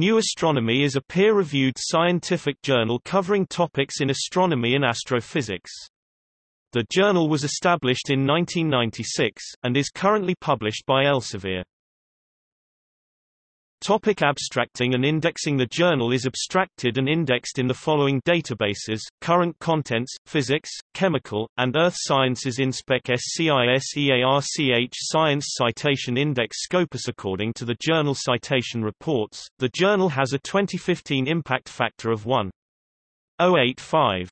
New Astronomy is a peer-reviewed scientific journal covering topics in astronomy and astrophysics. The journal was established in 1996, and is currently published by Elsevier. Topic abstracting and indexing. The journal is abstracted and indexed in the following databases, Current Contents, Physics, Chemical, and Earth Sciences. InSpec SCIS Science Citation Index Scopus. According to the Journal Citation Reports, the journal has a 2015 impact factor of 1.085.